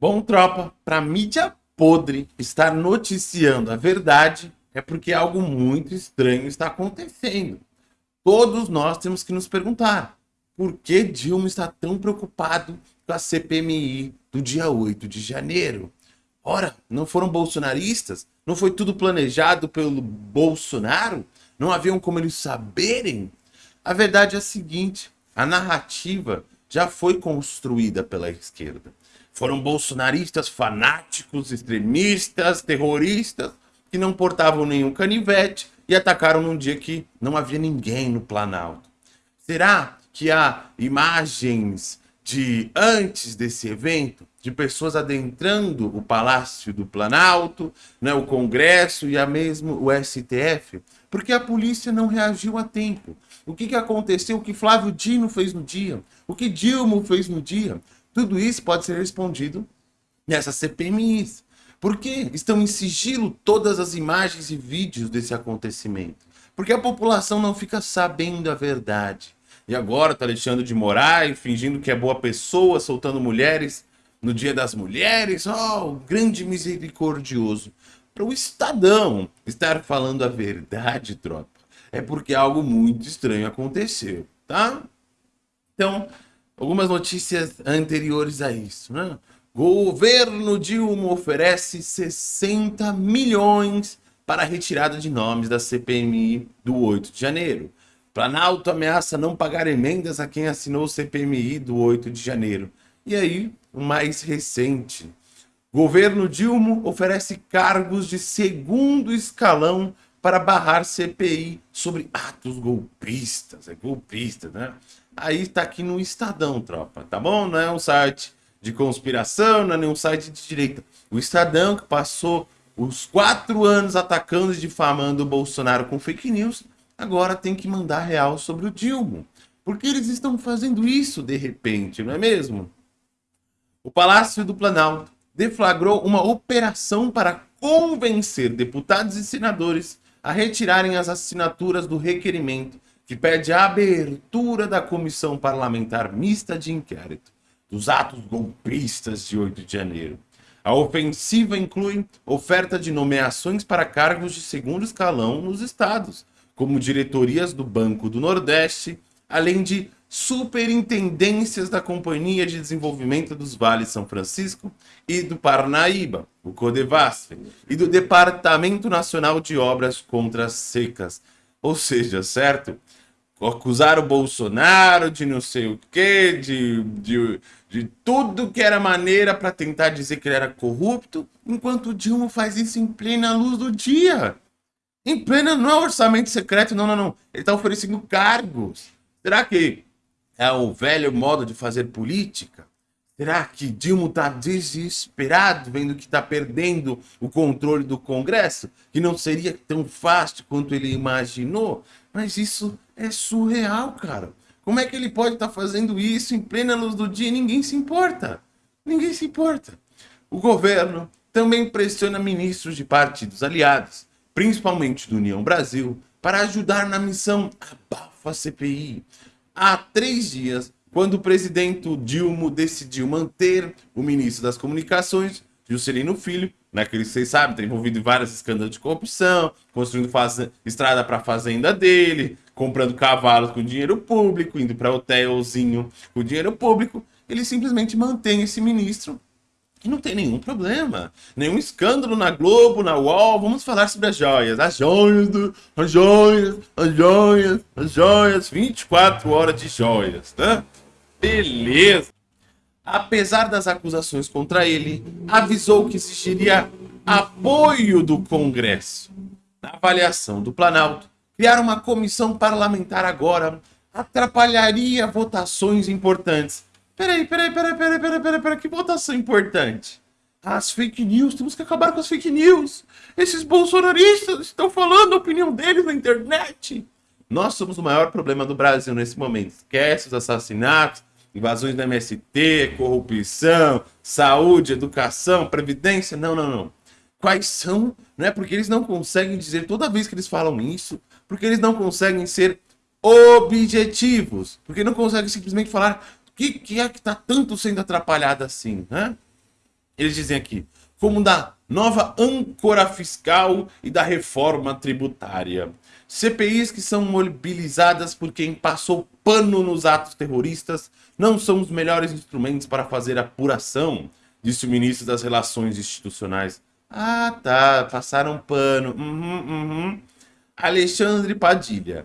Bom, tropa, para mídia podre estar noticiando a verdade é porque algo muito estranho está acontecendo. Todos nós temos que nos perguntar por que Dilma está tão preocupado com a CPMI do dia 8 de janeiro. Ora, não foram bolsonaristas? Não foi tudo planejado pelo Bolsonaro? Não haviam como eles saberem? A verdade é a seguinte, a narrativa já foi construída pela esquerda. Foram bolsonaristas fanáticos, extremistas, terroristas, que não portavam nenhum canivete e atacaram num dia que não havia ninguém no Planalto. Será que há imagens de antes desse evento, de pessoas adentrando o Palácio do Planalto, né, o Congresso e a mesmo o STF? Porque a polícia não reagiu a tempo. O que, que aconteceu? O que Flávio Dino fez no dia? O que Dilma fez no dia? Tudo isso pode ser respondido nessas CPMIs. Porque estão em sigilo todas as imagens e vídeos desse acontecimento. Porque a população não fica sabendo a verdade. E agora tá Alexandre de Moraes fingindo que é boa pessoa, soltando mulheres no dia das mulheres. Oh, grande misericordioso. Para o Estadão estar falando a verdade, tropa, é porque algo muito estranho aconteceu, tá? Então, algumas notícias anteriores a isso, né? Governo Dilma oferece 60 milhões para retirada de nomes da CPMI do 8 de janeiro. Planalto ameaça não pagar emendas a quem assinou o CPMI do 8 de janeiro. E aí, o mais recente. Governo Dilma oferece cargos de segundo escalão para barrar CPI sobre atos golpistas. É golpista, né? Aí está aqui no Estadão, tropa, tá bom? Não é um site de conspiração, não é nenhum site de direita. O Estadão que passou os quatro anos atacando e difamando o Bolsonaro com fake news, agora tem que mandar real sobre o Dilma. Porque eles estão fazendo isso de repente, não é mesmo? O Palácio do Planalto deflagrou uma operação para convencer deputados e senadores a retirarem as assinaturas do requerimento que pede a abertura da comissão parlamentar mista de inquérito dos atos golpistas de 8 de janeiro. A ofensiva inclui oferta de nomeações para cargos de segundo escalão nos estados, como diretorias do Banco do Nordeste, além de superintendências da Companhia de Desenvolvimento dos Vales São Francisco e do Parnaíba, o Codevasf, e do Departamento Nacional de Obras contra as Secas. Ou seja, certo? Acusar o Bolsonaro de não sei o quê, de, de, de tudo que era maneira para tentar dizer que ele era corrupto, enquanto o Dilma faz isso em plena luz do dia. Em plena, não é orçamento secreto, não, não, não. Ele está oferecendo cargos. Será que é o velho modo de fazer política? Será que Dilma está desesperado, vendo que está perdendo o controle do Congresso? Que não seria tão fácil quanto ele imaginou? Mas isso é surreal, cara. Como é que ele pode estar tá fazendo isso em plena luz do dia e ninguém se importa? Ninguém se importa. O governo também pressiona ministros de partidos aliados, principalmente do União Brasil, para ajudar na missão Abafa CPI. Há três dias, quando o presidente Dilma decidiu manter o ministro das Comunicações, Juscelino Filho, né, que vocês sabem, está envolvido em vários escândalos de corrupção, construindo estrada para a fazenda dele, comprando cavalos com dinheiro público, indo para hotelzinho com dinheiro público. Ele simplesmente mantém esse ministro e não tem nenhum problema. Nenhum escândalo na Globo, na UOL. Vamos falar sobre as joias. As joias, do... as joias, as joias, as joias. 24 horas de joias, tá? Beleza apesar das acusações contra ele, avisou que exigiria apoio do Congresso. Na avaliação do Planalto, criar uma comissão parlamentar agora atrapalharia votações importantes. Peraí, peraí, peraí, peraí, peraí, peraí, peraí, que votação importante? As fake news, temos que acabar com as fake news. Esses bolsonaristas estão falando a opinião deles na internet. Nós somos o maior problema do Brasil nesse momento. Esquece os assassinatos, invasões da MST, corrupção, saúde, educação, previdência. Não, não, não. Quais são? Não é porque eles não conseguem dizer toda vez que eles falam isso, porque eles não conseguem ser objetivos, porque não conseguem simplesmente falar o que, que é que está tanto sendo atrapalhado assim, né? Eles dizem aqui, como da nova âncora fiscal e da reforma tributária. CPIs que são mobilizadas por quem passou pano nos atos terroristas não são os melhores instrumentos para fazer apuração, disse o ministro das Relações Institucionais. Ah, tá, passaram pano. Uhum, uhum. Alexandre Padilha.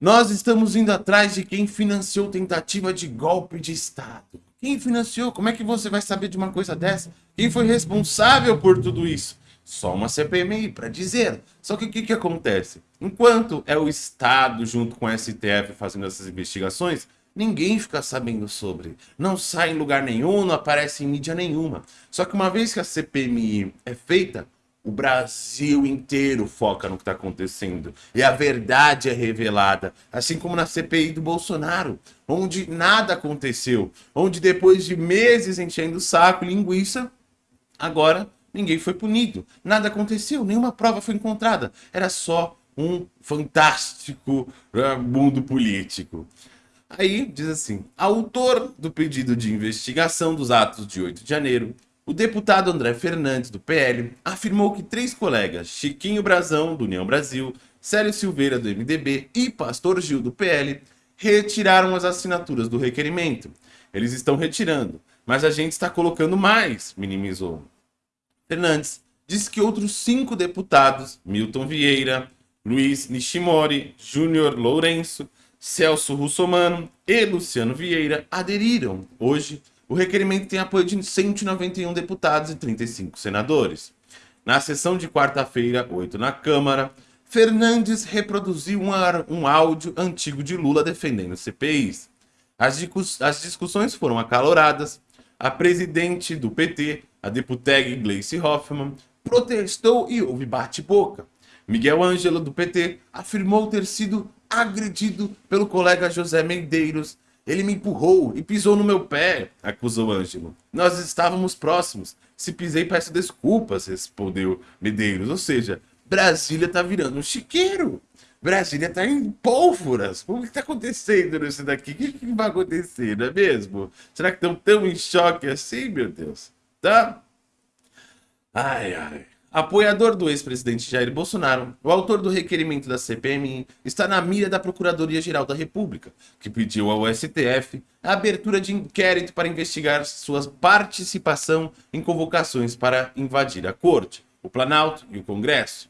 Nós estamos indo atrás de quem financiou tentativa de golpe de Estado. Quem financiou? Como é que você vai saber de uma coisa dessa? Quem foi responsável por tudo isso? Só uma CPMI para dizer. Só que o que, que acontece? Enquanto é o Estado junto com o STF fazendo essas investigações, ninguém fica sabendo sobre. Não sai em lugar nenhum, não aparece em mídia nenhuma. Só que uma vez que a CPMI é feita, o Brasil inteiro foca no que está acontecendo. E a verdade é revelada. Assim como na CPI do Bolsonaro, onde nada aconteceu. Onde depois de meses enchendo o saco e linguiça, agora ninguém foi punido. Nada aconteceu, nenhuma prova foi encontrada. Era só um fantástico uh, mundo político. Aí diz assim: autor do pedido de investigação dos atos de 8 de janeiro o deputado André Fernandes, do PL, afirmou que três colegas, Chiquinho Brazão, do União Brasil, Célio Silveira, do MDB e Pastor Gil, do PL, retiraram as assinaturas do requerimento. Eles estão retirando, mas a gente está colocando mais, minimizou. Fernandes disse que outros cinco deputados, Milton Vieira, Luiz Nishimori, Júnior Lourenço, Celso Russomano e Luciano Vieira, aderiram hoje o requerimento tem apoio de 191 deputados e 35 senadores. Na sessão de quarta-feira, 8 na Câmara, Fernandes reproduziu um, áudio antigo de Lula defendendo CPIs. As, as discussões foram acaloradas. A presidente do PT, a deputega Gleice Hoffmann, protestou e houve bate-boca. Miguel Ângelo, do PT, afirmou ter sido agredido pelo colega José Medeiros ele me empurrou e pisou no meu pé, acusou Ângelo. Nós estávamos próximos. Se pisei, peço desculpas, respondeu Medeiros. Ou seja, Brasília tá virando um chiqueiro. Brasília tá em pólvoras. O que tá acontecendo nisso daqui? O que, vai acontecer, não é mesmo? Será que estão tão em choque assim, meu Deus? Tá? Ai, ai. Apoiador do ex-presidente Jair Bolsonaro, o autor do requerimento da CPMI está na mira da Procuradoria-Geral da República, que pediu ao STF a abertura de inquérito para investigar sua participação em convocações para invadir a Corte, o Planalto e o Congresso.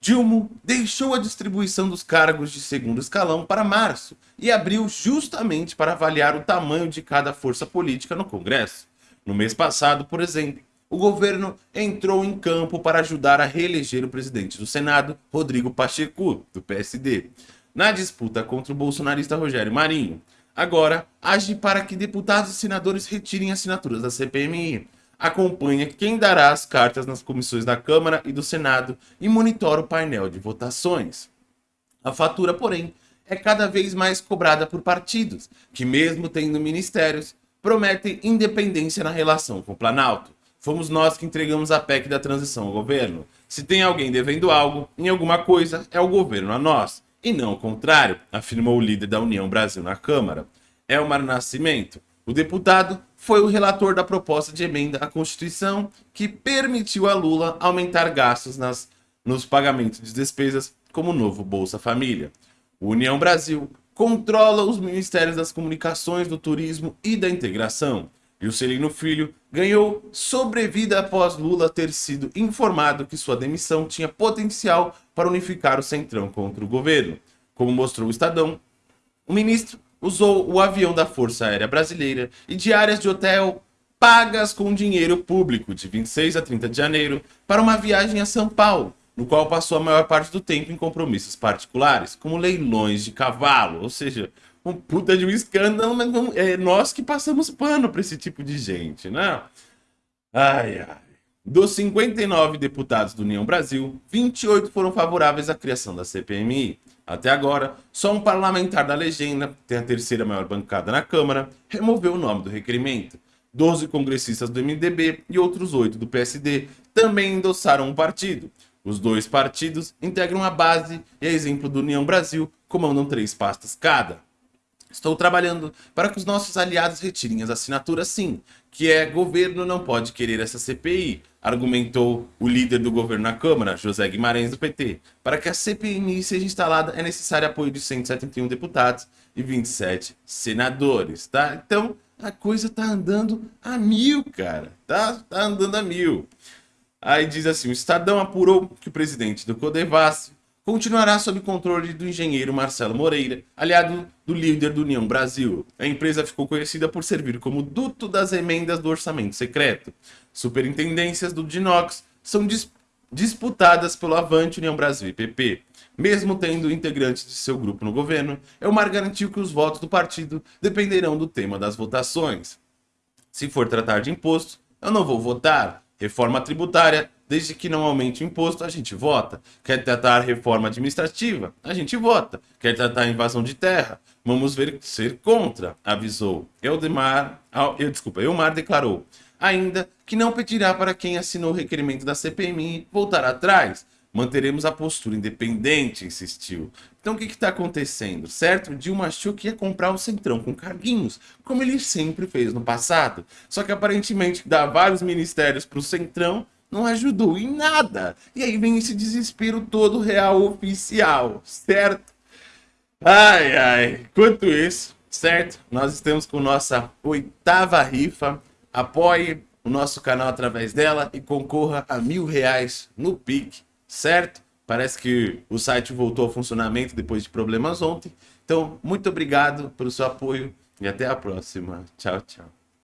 Dilma deixou a distribuição dos cargos de segundo escalão para março e abriu justamente para avaliar o tamanho de cada força política no Congresso. No mês passado, por exemplo, o governo entrou em campo para ajudar a reeleger o presidente do Senado, Rodrigo Pacheco, do PSD, na disputa contra o bolsonarista Rogério Marinho. Agora, age para que deputados e senadores retirem assinaturas da CPMI. Acompanha quem dará as cartas nas comissões da Câmara e do Senado e monitora o painel de votações. A fatura, porém, é cada vez mais cobrada por partidos, que mesmo tendo ministérios, prometem independência na relação com o Planalto. Fomos nós que entregamos a PEC da transição ao governo. Se tem alguém devendo algo em alguma coisa, é o governo a nós. E não o contrário, afirmou o líder da União Brasil na Câmara. Elmar Nascimento, o deputado, foi o relator da proposta de emenda à Constituição que permitiu a Lula aumentar gastos nas, nos pagamentos de despesas como o novo Bolsa Família. O União Brasil controla os ministérios das comunicações, do turismo e da integração. Juscelino Filho ganhou sobrevida após Lula ter sido informado que sua demissão tinha potencial para unificar o Centrão contra o governo. Como mostrou o Estadão, o ministro usou o avião da Força Aérea Brasileira e diárias de hotel pagas com dinheiro público de 26 a 30 de janeiro para uma viagem a São Paulo, no qual passou a maior parte do tempo em compromissos particulares, como leilões de cavalo, ou seja, um puta de um escândalo, mas não, é nós que passamos pano para esse tipo de gente, né? Ai, ai. Dos 59 deputados do União Brasil, 28 foram favoráveis à criação da CPMI. Até agora, só um parlamentar da legenda, tem a terceira maior bancada na Câmara, removeu o nome do requerimento. 12 congressistas do MDB e outros 8 do PSD também endossaram o partido. Os dois partidos integram a base e, a exemplo do União Brasil, comandam três pastas cada. Estou trabalhando para que os nossos aliados retirem as assinaturas sim, que é governo não pode querer essa CPI, argumentou o líder do governo na Câmara, José Guimarães do PT. Para que a CPI seja instalada é necessário apoio de 171 deputados e 27 senadores, tá? Então, a coisa tá andando a mil, cara. Tá, tá andando a mil. Aí diz assim, o Estadão apurou que o presidente do Codevasf continuará sob controle do engenheiro Marcelo Moreira, aliado do líder do União Brasil. A empresa ficou conhecida por servir como duto das emendas do orçamento secreto. Superintendências do Dinox são dis disputadas pelo Avante União Brasil e PP. Mesmo tendo integrantes de seu grupo no governo, Elmar garantiu que os votos do partido dependerão do tema das votações. Se for tratar de imposto, eu não vou votar. Reforma tributária Desde que não aumente o imposto, a gente vota. Quer tratar reforma administrativa? A gente vota. Quer tratar invasão de terra? Vamos ver ser contra, avisou. Eudemar, eu, desculpa, Eumar declarou ainda que não pedirá para quem assinou o requerimento da CPMI voltar atrás. Manteremos a postura independente, insistiu. Então o que está acontecendo, certo? Dilma achou que ia comprar o Centrão com carguinhos, como ele sempre fez no passado. Só que aparentemente dá vários ministérios para o Centrão não ajudou em nada. E aí vem esse desespero todo real oficial, certo? Ai, ai. Quanto isso, certo? Nós estamos com nossa oitava rifa. Apoie o nosso canal através dela e concorra a mil reais no PIC, certo? Parece que o site voltou ao funcionamento depois de problemas ontem. Então, muito obrigado pelo seu apoio e até a próxima. Tchau, tchau.